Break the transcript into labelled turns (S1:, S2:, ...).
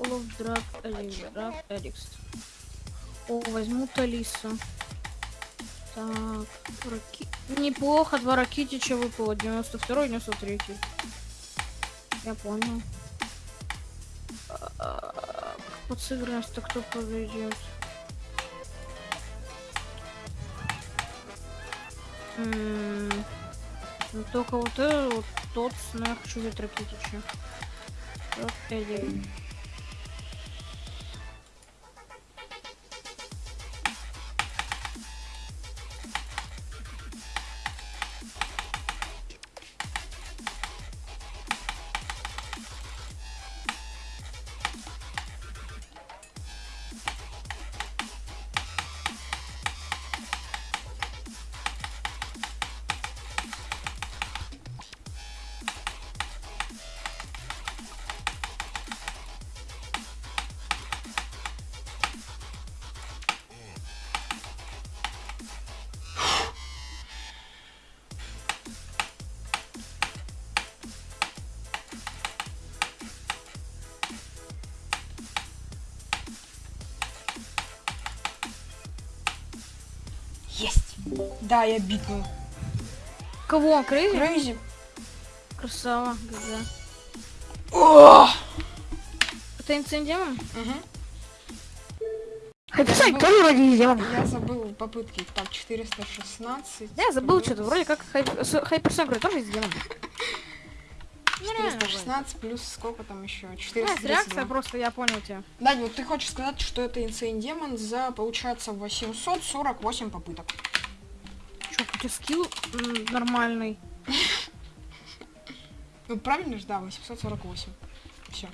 S1: Олов, Драк, Эликс, Драк, Эликс. О, возьму Талису. Так, Раки... Неплохо, два Ракитича выпало. 92 93 Я понял. А, Под сыгранность-то кто подойдет? М, Ну только вот этот вот тот, но я хочу взять Ракитича. Вот
S2: Да, я битнул.
S1: Кого? Крейзи?
S2: Крейзи.
S1: Красава.
S2: О!
S1: Это инцидент?
S2: Мгм.
S1: Хайперсайк
S2: забыл.
S1: тоже вроде сделан.
S2: Я забыл попытки. Так, 416.
S1: Я забыл что-то, вроде как Хайперсайк вроде тоже сделан. Ну, реально вроде.
S2: 416 плюс сколько там еще?
S1: Да,
S2: 432.
S1: реакция просто, я понял тебя.
S2: Дань, вот ты хочешь сказать, что это Insane Demon за, получается, 848 попыток.
S1: У тебя скилл нормальный.
S2: Ну, правильно же, да, 848. Все.